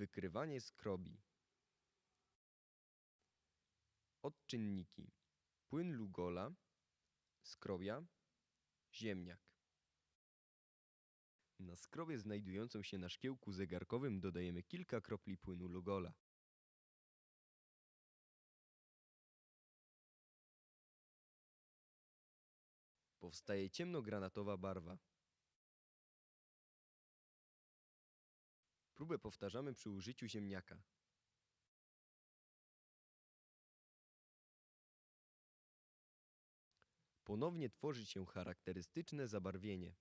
Wykrywanie skrobi. Odczynniki. Płyn Lugola, skrobia, ziemniak. Na skrobie znajdującą się na szkiełku zegarkowym dodajemy kilka kropli płynu Lugola. Powstaje ciemnogranatowa barwa. Próbę powtarzamy przy użyciu ziemniaka. Ponownie tworzy się charakterystyczne zabarwienie.